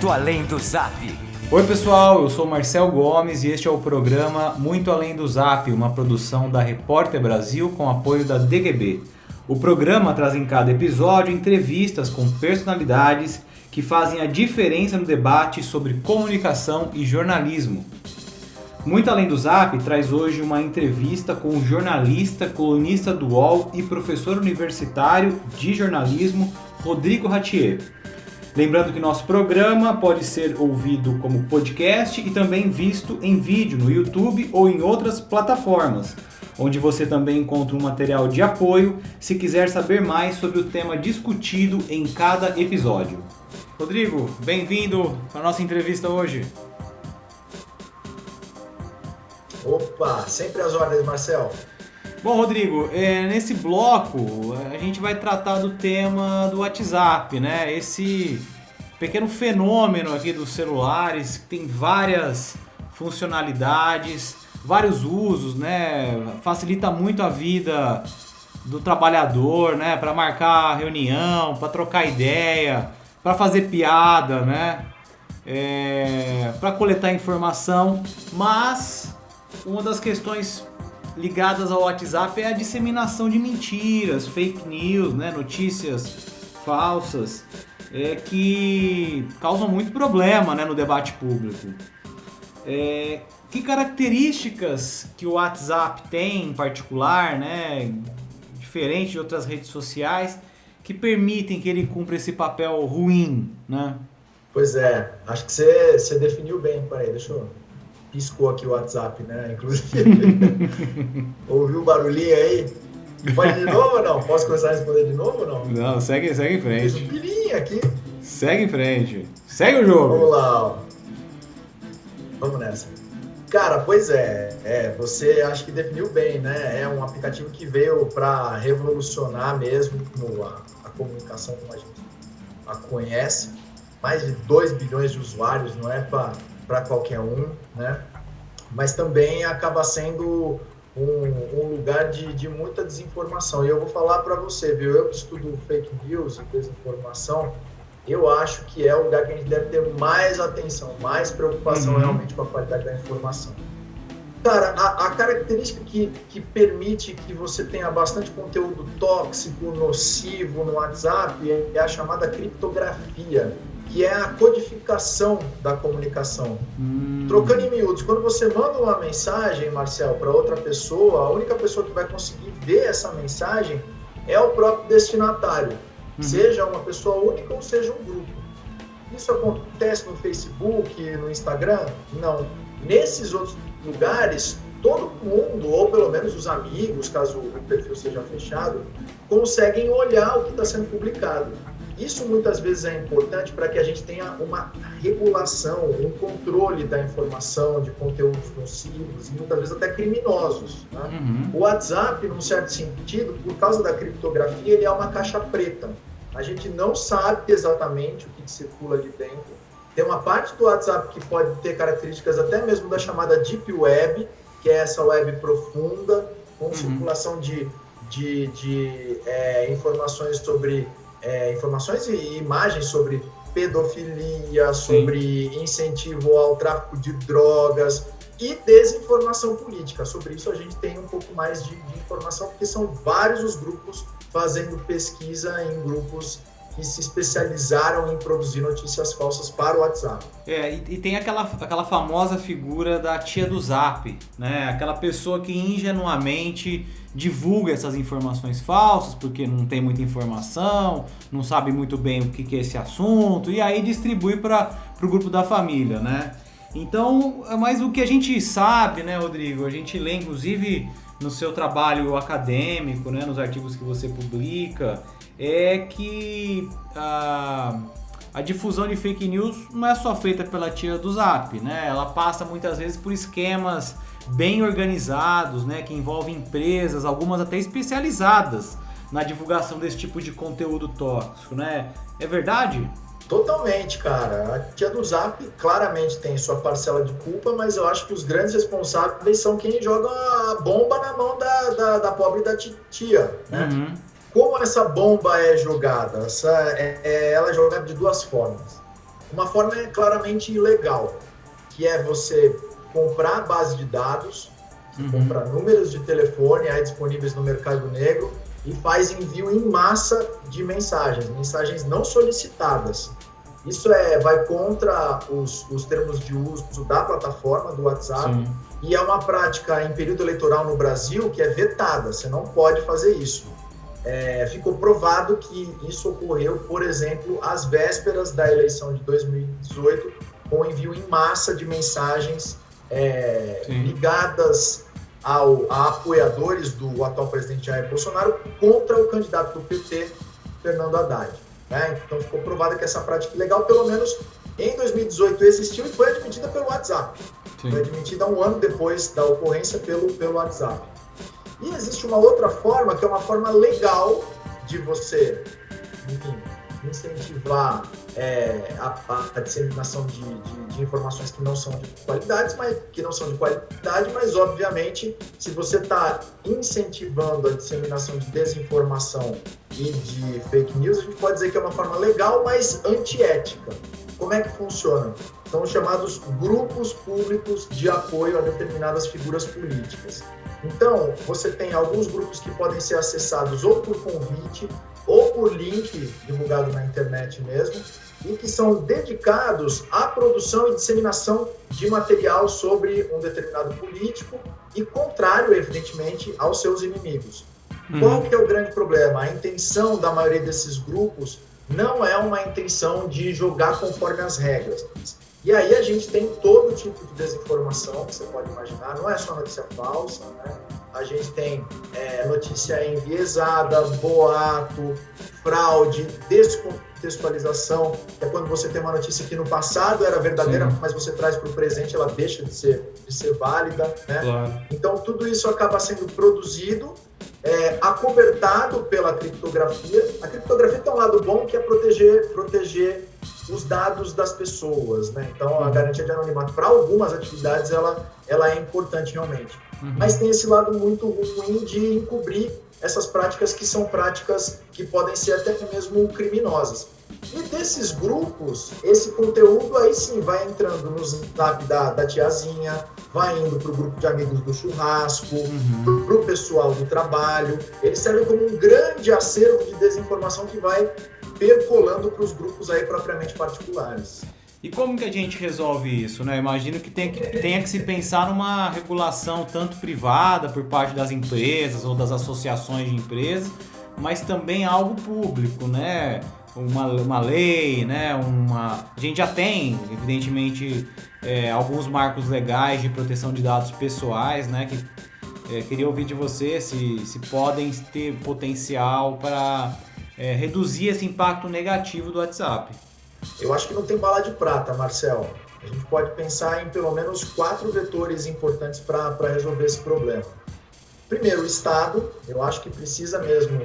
Muito Além do Zap. Oi pessoal, eu sou Marcel Gomes e este é o programa Muito Além do Zap, uma produção da Repórter Brasil com apoio da DGB. O programa traz em cada episódio entrevistas com personalidades que fazem a diferença no debate sobre comunicação e jornalismo. Muito Além do Zap traz hoje uma entrevista com o jornalista, colunista do UOL e professor universitário de jornalismo Rodrigo Ratier. Lembrando que nosso programa pode ser ouvido como podcast e também visto em vídeo no YouTube ou em outras plataformas, onde você também encontra um material de apoio se quiser saber mais sobre o tema discutido em cada episódio. Rodrigo, bem-vindo para a nossa entrevista hoje. Opa, sempre às ordens, Marcel. Bom, Rodrigo, é, nesse bloco a gente vai tratar do tema do WhatsApp, né? Esse pequeno fenômeno aqui dos celulares que tem várias funcionalidades, vários usos, né? Facilita muito a vida do trabalhador, né? Para marcar reunião, para trocar ideia, para fazer piada, né? É, para coletar informação, mas uma das questões ligadas ao WhatsApp é a disseminação de mentiras, fake news, né, notícias falsas, é, que causam muito problema né, no debate público. É, que características que o WhatsApp tem em particular, né, diferente de outras redes sociais, que permitem que ele cumpra esse papel ruim, né? Pois é, acho que você, definiu bem, peraí, deixa eu piscou aqui o WhatsApp, né? Inclusive. Ouviu o barulhinho aí? Pode de novo ou não? Posso começar a responder de novo ou não? Não, segue, segue em frente. Fiz um pilinho aqui. Segue em frente. Segue o jogo. Vamos lá, ó. Vamos nessa. Cara, pois é, é, você acho que definiu bem, né? É um aplicativo que veio para revolucionar mesmo a, a comunicação como a gente a conhece. Mais de 2 bilhões de usuários, não é para para qualquer um, né? Mas também acaba sendo um, um lugar de, de, muita desinformação. E eu vou falar para você, viu? Eu que estudo fake news e desinformação, eu acho que é o lugar que a gente deve ter mais atenção, mais preocupação uhum. realmente com a qualidade da informação. Cara, a, a, característica que, que permite que você tenha bastante conteúdo tóxico, nocivo no WhatsApp é a chamada criptografia que é a codificação da comunicação. Hum. Trocando em miúdos, quando você manda uma mensagem, Marcel, para outra pessoa, a única pessoa que vai conseguir ver essa mensagem é o próprio destinatário, hum. seja uma pessoa única ou seja um grupo. Isso acontece no Facebook, no Instagram? Não. Nesses outros lugares, todo mundo, ou pelo menos os amigos, caso o perfil seja fechado, conseguem olhar o que está sendo publicado. Isso muitas vezes é importante para que a gente tenha uma regulação, um controle da informação, de conteúdos nocivos e muitas vezes até criminosos. Né? Uhum. O WhatsApp, num certo sentido, por causa da criptografia, ele é uma caixa preta. A gente não sabe exatamente o que circula de dentro. Tem uma parte do WhatsApp que pode ter características até mesmo da chamada Deep Web, que é essa web profunda, com uhum. circulação de, de, de é, informações sobre é, informações e imagens sobre pedofilia, sobre Sim. incentivo ao tráfico de drogas e desinformação política. Sobre isso a gente tem um pouco mais de, de informação, porque são vários os grupos fazendo pesquisa em grupos que se especializaram em produzir notícias falsas para o WhatsApp. É, e, e, tem aquela, aquela famosa figura da tia do Zap, né? Aquela pessoa que ingenuamente divulga essas informações falsas porque não tem muita informação, não sabe muito bem o que, que é esse assunto e aí distribui para o grupo da família, né? Então, mas o que a gente sabe, né, Rodrigo? A gente lê, inclusive, no seu trabalho acadêmico, né, nos artigos que você publica, é que a, a difusão de fake news não é só feita pela tia do Zap, né? Ela passa muitas vezes por esquemas bem organizados, né, que envolvem empresas, algumas até especializadas na divulgação desse tipo de conteúdo tóxico, né? É verdade? Totalmente, cara. A tia do Zap claramente tem sua parcela de culpa, mas eu acho que os grandes responsáveis são quem joga a bomba na mão da, da, da pobre da tia, né? Uhum. Como essa bomba é jogada? Essa, é, é, ela é jogada de duas formas. Uma forma é claramente ilegal, que é você comprar base de dados, uhum. comprar números de telefone aí disponíveis no mercado negro e faz envio em massa de mensagens, mensagens não solicitadas. Isso é, vai contra os, os termos de uso da plataforma do WhatsApp Sim. e é uma prática em período eleitoral no Brasil que é vetada, você não pode fazer isso. É, ficou provado que isso ocorreu, por exemplo, às vésperas da eleição de 2018, com envio em massa de mensagens é, ligadas ao, a apoiadores do atual presidente Jair Bolsonaro contra o candidato do PT, Fernando Haddad. Né? Então ficou provado que essa prática ilegal, pelo menos em 2018, existiu e foi admitida pelo WhatsApp. Sim. Foi admitida um ano depois da ocorrência pelo, pelo WhatsApp. E existe uma outra forma, que é uma forma legal de você, enfim, incentivar é, a, a, disseminação de, de, de, informações que não são de qualidade, mas que não são de qualidade, mas obviamente, se você está incentivando a disseminação de desinformação e de fake news, a gente pode dizer que é uma forma legal, mas antiética. Como é que funciona? São chamados grupos públicos de apoio a determinadas figuras políticas. Então, você tem alguns grupos que podem ser acessados ou por convite por link divulgado na internet mesmo, e que são dedicados à produção e disseminação de material sobre um determinado político e contrário, evidentemente, aos seus inimigos. Uhum. Qual que é o grande problema? A intenção da maioria desses grupos não é uma intenção de jogar conforme as regras. E aí a gente tem todo tipo de desinformação que você pode imaginar, não é só notícia falsa, né? A gente tem é, notícia enviesada, boato, fraude, descontextualização, é quando você tem uma notícia que no passado era verdadeira, Sim. mas você traz para o presente, ela deixa de ser, de ser válida. Né? Claro. Então, tudo isso acaba sendo produzido, é, acobertado pela criptografia. A criptografia tem um lado bom que é proteger, proteger os dados das pessoas, né? Então a garantia de anonimato para algumas atividades ela, ela é importante realmente, uhum. mas tem esse lado muito ruim de encobrir essas práticas que são práticas que podem ser até mesmo criminosas. E desses grupos, esse conteúdo aí sim vai entrando no zap da, da tiazinha, vai indo para o grupo de amigos do churrasco, uhum. para o pessoal do trabalho. Ele serve como um grande acervo de desinformação que vai percolando para os grupos aí propriamente particulares. E como que a gente resolve isso? Né? Imagino que, que tenha que se pensar numa regulação tanto privada por parte das empresas ou das associações de empresas, mas também algo público, né? Uma, uma lei, né? Uma... A gente já tem, evidentemente, é, alguns marcos legais de proteção de dados pessoais, né? Que, é, queria ouvir de você se, se podem ter potencial para é, reduzir esse impacto negativo do WhatsApp. Eu acho que não tem bala de prata, Marcel. A gente pode pensar em pelo menos quatro vetores importantes para resolver esse problema. Primeiro, o Estado. Eu acho que precisa mesmo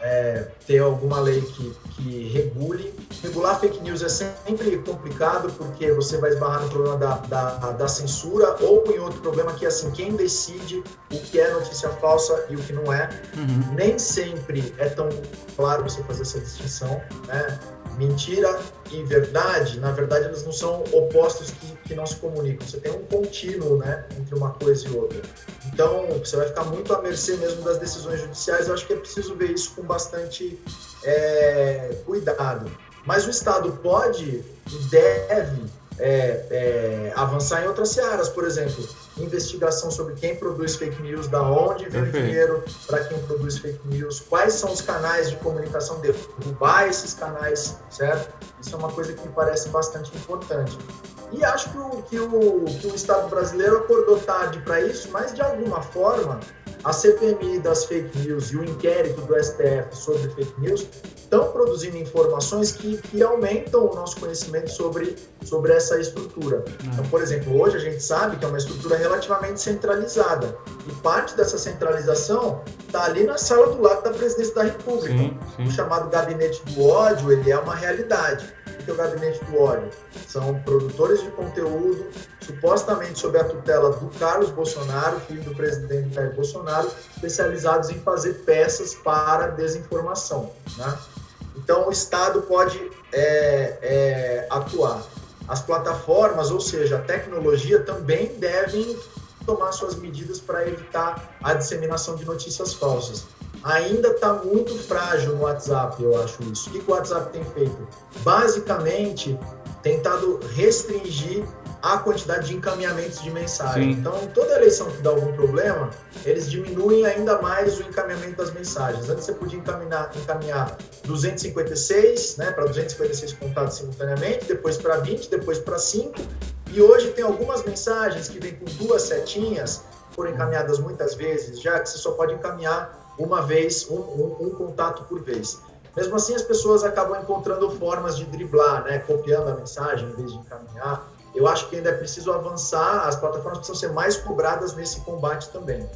é, ter alguma lei que, que regule. Regular fake news é sempre complicado porque você vai esbarrar no problema da, da, da, censura ou em outro problema que é assim, quem decide o que é notícia falsa e o que não é. Uhum. Nem sempre é tão claro você fazer essa distinção, né? mentira e verdade, na verdade, eles não são opostos que, que não se comunicam. Você tem um contínuo né, entre uma coisa e outra. Então, você vai ficar muito à mercê mesmo das decisões judiciais. Eu acho que é preciso ver isso com bastante é, cuidado. Mas o Estado pode e deve é, é, avançar em outras searas, por exemplo, investigação sobre quem produz fake news, da onde vem o dinheiro para quem produz fake news, quais são os canais de comunicação, derrubar esses canais, certo? Isso é uma coisa que me parece bastante importante. E acho que o, que o, que o Estado brasileiro acordou tarde para isso, mas de alguma forma a CPMI das fake news e o inquérito do STF sobre fake news estão produzindo informações que, que aumentam o nosso conhecimento sobre, sobre essa estrutura. Então, por exemplo, hoje a gente sabe que é uma estrutura relativamente centralizada e parte dessa centralização está ali na sala do lado da presidência da República. Sim, sim. O chamado gabinete do ódio, ele é uma realidade que é o Gabinete do Ódio? São produtores de conteúdo, supostamente sob a tutela do Carlos Bolsonaro, filho do presidente Jair Bolsonaro, especializados em fazer peças para desinformação. Né? Então, o Estado pode é, é, atuar. As plataformas, ou seja, a tecnologia, também devem tomar suas medidas para evitar a disseminação de notícias falsas. Ainda está muito frágil no WhatsApp, eu acho isso. O que o WhatsApp tem feito? Basicamente, tentado restringir a quantidade de encaminhamentos de mensagem. Sim. Então, toda eleição que dá algum problema, eles diminuem ainda mais o encaminhamento das mensagens. Antes você podia encaminhar, encaminhar 256 né, para 256 contatos simultaneamente, depois para 20, depois para 5. E hoje tem algumas mensagens que vêm com duas setinhas, foram encaminhadas muitas vezes, já que você só pode encaminhar uma vez, um, um, um contato por vez. Mesmo assim, as pessoas acabam encontrando formas de driblar, né? copiando a mensagem em vez de encaminhar. Eu acho que ainda é preciso avançar, as plataformas precisam ser mais cobradas nesse combate também.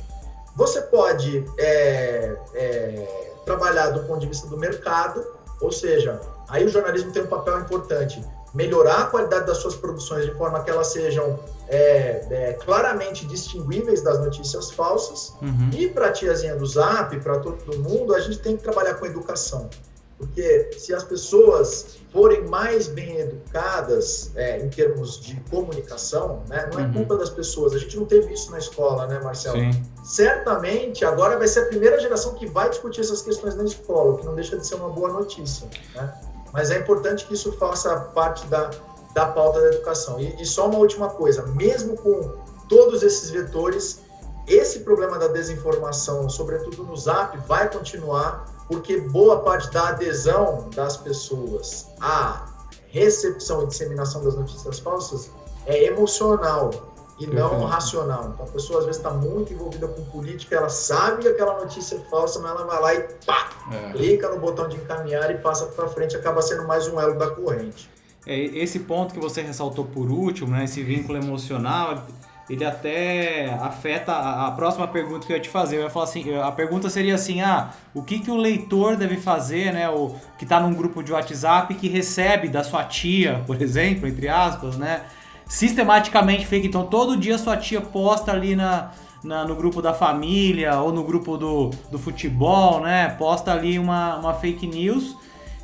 Você pode é, é, trabalhar do ponto de vista do mercado, ou seja, aí o jornalismo tem um papel importante, melhorar a qualidade das suas produções de forma que elas sejam é, é, claramente distinguíveis das notícias falsas. Uhum. E para a tiazinha do Zap, para todo mundo, a gente tem que trabalhar com educação. Porque se as pessoas forem mais bem educadas é, em termos de comunicação, né, não é uhum. culpa das pessoas. A gente não teve isso na escola, né, Marcelo? Sim. Certamente, agora vai ser a primeira geração que vai discutir essas questões na escola, o que não deixa de ser uma boa notícia. Né? Mas é importante que isso faça parte da, da pauta da educação. E, e só uma última coisa: mesmo com todos esses vetores, esse problema da desinformação, sobretudo no Zap, vai continuar porque boa parte da adesão das pessoas à recepção e disseminação das notícias falsas é emocional e não uhum. racional. Então a pessoa às vezes está muito envolvida com política, ela sabe que aquela notícia é falsa, mas ela vai lá e pá, é. clica no botão de encaminhar e passa para frente, acaba sendo mais um elo da corrente. É, esse ponto que você ressaltou por último, né, esse vínculo emocional, ele até afeta a, próxima pergunta que eu ia te fazer. Eu ia falar assim, a pergunta seria assim, ah, o que, que o leitor deve fazer, né, o que está num grupo de WhatsApp que recebe da sua tia, por exemplo, entre aspas, né, sistematicamente fake. Então todo dia sua tia posta ali na, na, no grupo da família ou no grupo do, do futebol, né, posta ali uma, uma fake news.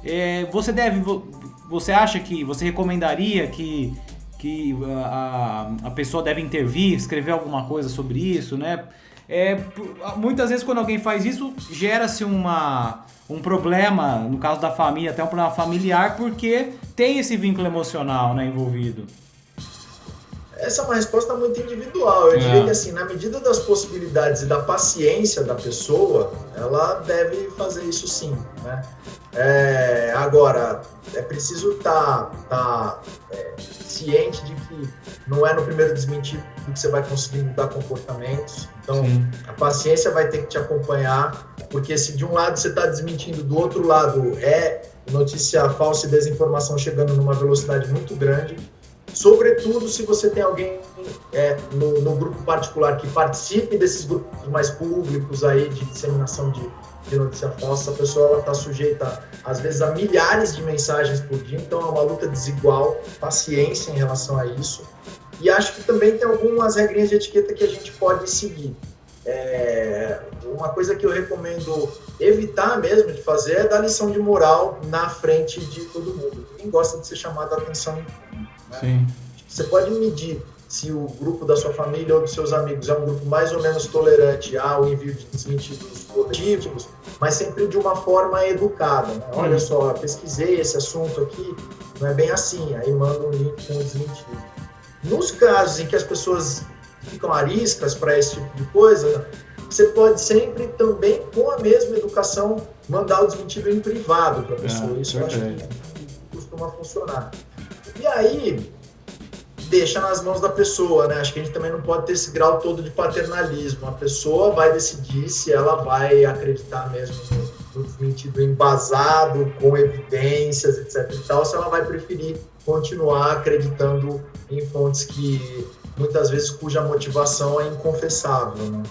É, você deve, você acha que, você recomendaria que que a, a pessoa deve intervir, escrever alguma coisa sobre isso, né? É, muitas vezes quando alguém faz isso, gera-se uma, um problema, no caso da família, até um problema familiar, porque tem esse vínculo emocional né, envolvido. Essa é uma resposta muito individual. Eu é. diria que, assim, na medida das possibilidades e da paciência da pessoa, ela deve fazer isso sim. Né? É, agora, é preciso estar tá, tá, é, ciente de que não é no primeiro desmentido que você vai conseguir mudar comportamentos. Então, sim. a paciência vai ter que te acompanhar, porque se de um lado você está desmentindo, do outro lado é notícia falsa e desinformação chegando numa velocidade muito grande sobretudo se você tem alguém é, no, no, grupo particular que participe desses grupos mais públicos aí de disseminação de, de notícia falsa, a pessoa está sujeita, às vezes, a milhares de mensagens por dia, então é uma luta desigual, paciência em relação a isso. E acho que também tem algumas regrinhas de etiqueta que a gente pode seguir. É, uma coisa que eu recomendo evitar mesmo de fazer é dar lição de moral na frente de todo mundo. Ninguém gosta de ser chamado a atenção né? Sim. Você pode medir se o grupo da sua família ou dos seus amigos é um grupo mais ou menos tolerante ao envio de desmentidos coletivos, mas sempre de uma forma educada. Né? Olha hum. só, pesquisei esse assunto aqui, não é bem assim, aí manda um link com o desmentido. Nos casos em que as pessoas ficam ariscas para esse tipo de coisa, você pode sempre também, com a mesma educação, mandar o desmentido em privado para a pessoa. É, Isso eu acho que costuma funcionar. E aí, deixa nas mãos da pessoa, né? Acho que a gente também não pode ter esse grau todo de paternalismo. A pessoa vai decidir se ela vai acreditar mesmo no, no sentido embasado, com evidências, etc e tal, se ela vai preferir continuar acreditando em fontes que muitas vezes cuja motivação é inconfessável, né?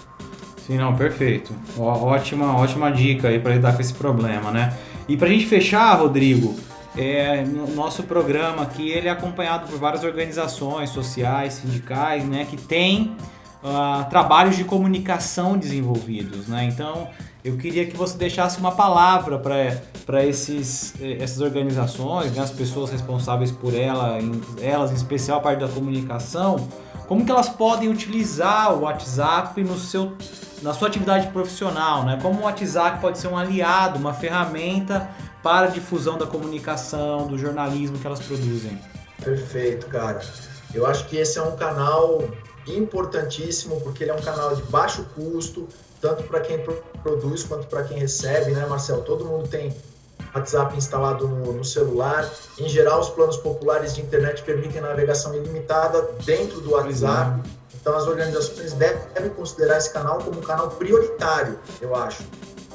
Sim, não, perfeito. Ó, ótima, ótima dica aí para lidar com esse problema, né? E para a gente fechar, Rodrigo, é, no nosso programa aqui ele é acompanhado por várias organizações sociais, sindicais, né, que tem uh, trabalhos de comunicação desenvolvidos, né? Então, eu queria que você deixasse uma palavra para essas organizações, né, as pessoas responsáveis por ela, em, elas em especial a parte da comunicação, como que elas podem utilizar o WhatsApp no seu, na sua atividade profissional, né? Como o WhatsApp pode ser um aliado, uma ferramenta para a difusão da comunicação, do jornalismo que elas produzem. Perfeito, cara. Eu acho que esse é um canal importantíssimo porque ele é um canal de baixo custo, tanto para quem produz quanto para quem recebe, né, Marcelo? Todo mundo tem WhatsApp instalado no, no, celular. Em geral, os planos populares de internet permitem navegação ilimitada dentro do WhatsApp. Então, as organizações devem considerar esse canal como um canal prioritário, eu acho.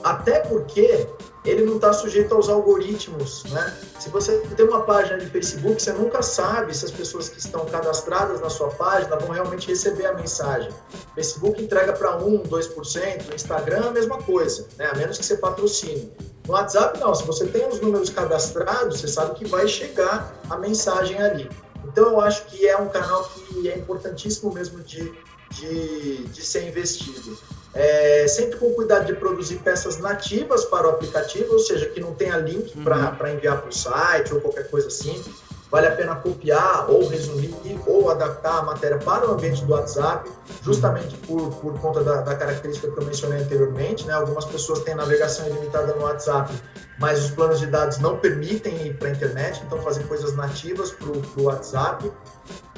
Até porque ele não está sujeito aos algoritmos, né? Se você tem uma página de Facebook, você nunca sabe se as pessoas que estão cadastradas na sua página vão realmente receber a mensagem. Facebook entrega para 1, 2%, no Instagram a mesma coisa, né? A menos que você patrocine. No WhatsApp não, se você tem os números cadastrados, você sabe que vai chegar a mensagem ali. Então eu acho que é um canal que é importantíssimo mesmo de, de, de ser investido. É, sempre com cuidado de produzir peças nativas para o aplicativo, ou seja, que não tenha link uhum. para enviar para o site ou qualquer coisa assim. Vale a pena copiar ou resumir ou adaptar a matéria para o ambiente do WhatsApp, justamente por, por conta da, da característica que eu mencionei anteriormente. Né? Algumas pessoas têm navegação ilimitada no WhatsApp, mas os planos de dados não permitem ir para a internet, então fazer coisas nativas para o WhatsApp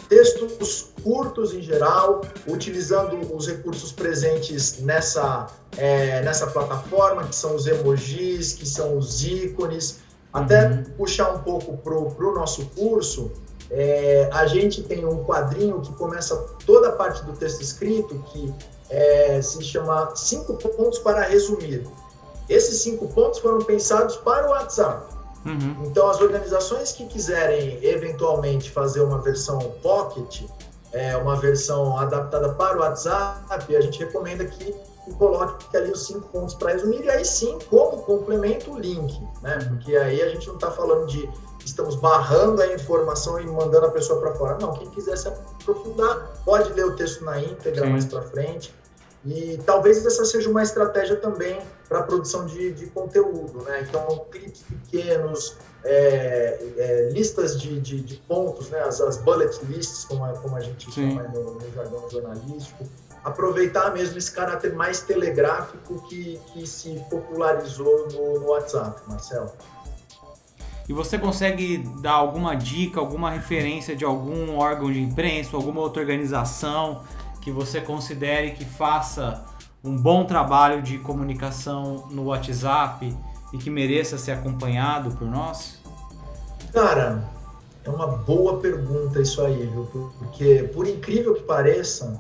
textos curtos em geral, utilizando os recursos presentes nessa, é, nessa plataforma, que são os emojis, que são os ícones. Até uhum. puxar um pouco para o nosso curso, é, a gente tem um quadrinho que começa toda a parte do texto escrito, que é, se chama Cinco Pontos para Resumir. Esses cinco pontos foram pensados para o WhatsApp. Uhum. Então, as organizações que quiserem eventualmente fazer uma versão Pocket, é, uma versão adaptada para o WhatsApp, a gente recomenda que coloque ali os cinco pontos para resumir e aí sim, como complemento, o link, né? Porque aí a gente não está falando de estamos barrando a informação e mandando a pessoa para fora. Não, quem quiser se aprofundar pode ler o texto na íntegra sim. mais para frente. E talvez essa seja uma estratégia também para produção de, de, conteúdo, né? Então, clipes pequenos, é, é, listas de, de, de, pontos, né? As, as, bullet lists, como a, como a gente Sim. chama no, no, jargão jornalístico. Aproveitar mesmo esse caráter mais telegráfico que, que se popularizou no, no WhatsApp, Marcelo. E você consegue dar alguma dica, alguma referência de algum órgão de imprensa, alguma outra organização que você considere que faça um bom trabalho de comunicação no WhatsApp e que mereça ser acompanhado por nós? Cara, é uma boa pergunta isso aí, viu? Porque, por incrível que pareça,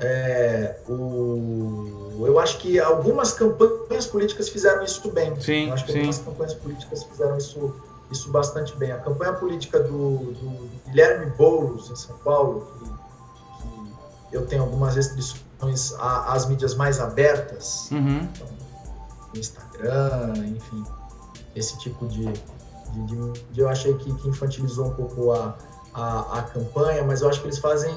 é, o, eu acho que algumas campanhas políticas fizeram isso bem. Sim, eu acho que sim. algumas campanhas políticas fizeram isso, isso bastante bem. A campanha política do, do Guilherme Boulos, em São Paulo, que, que eu tenho algumas restrições às mídias mais abertas, uhum. então, Instagram, enfim, esse tipo de, de, de, de eu achei que, que, infantilizou um pouco a, a, a, campanha, mas eu acho que eles fazem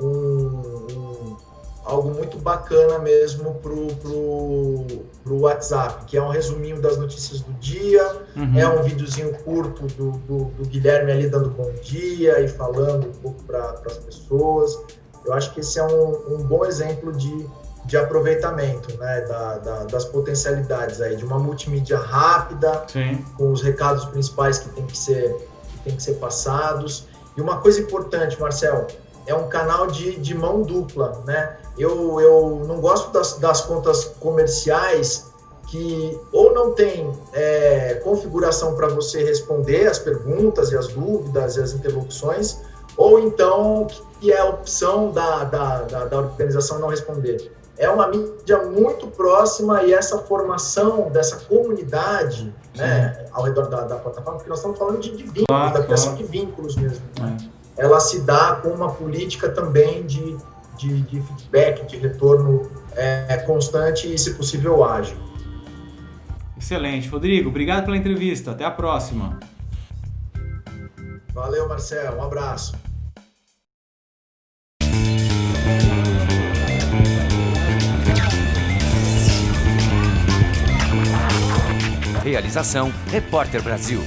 um, um, algo muito bacana mesmo pro, pro, pro WhatsApp, que é um resuminho das notícias do dia, uhum. é um videozinho curto do, do, do, Guilherme ali dando bom dia e falando um pouco para as pessoas. Eu acho que esse é um, um bom exemplo de, de aproveitamento né, da, da, das potencialidades aí, de uma multimídia rápida, Sim. com os recados principais que tem que ser, que tem que ser passados. E uma coisa importante, Marcel, é um canal de, de mão dupla, né? Eu, eu não gosto das, das contas comerciais que ou não tem é, configuração para você responder as perguntas e as dúvidas e as interlocuções, ou então que é a opção da, da, da, da organização não responder. É uma mídia muito próxima e essa formação dessa comunidade né, ao redor da, da, plataforma, porque nós estamos falando de, de vínculos, claro, da criação claro. de vínculos mesmo. É. Ela se dá com uma política também de, de, de feedback, de retorno é, constante e, se possível, ágil. Excelente. Rodrigo, obrigado pela entrevista. Até a próxima. Valeu, Marcel. Um abraço. Realização Repórter Brasil.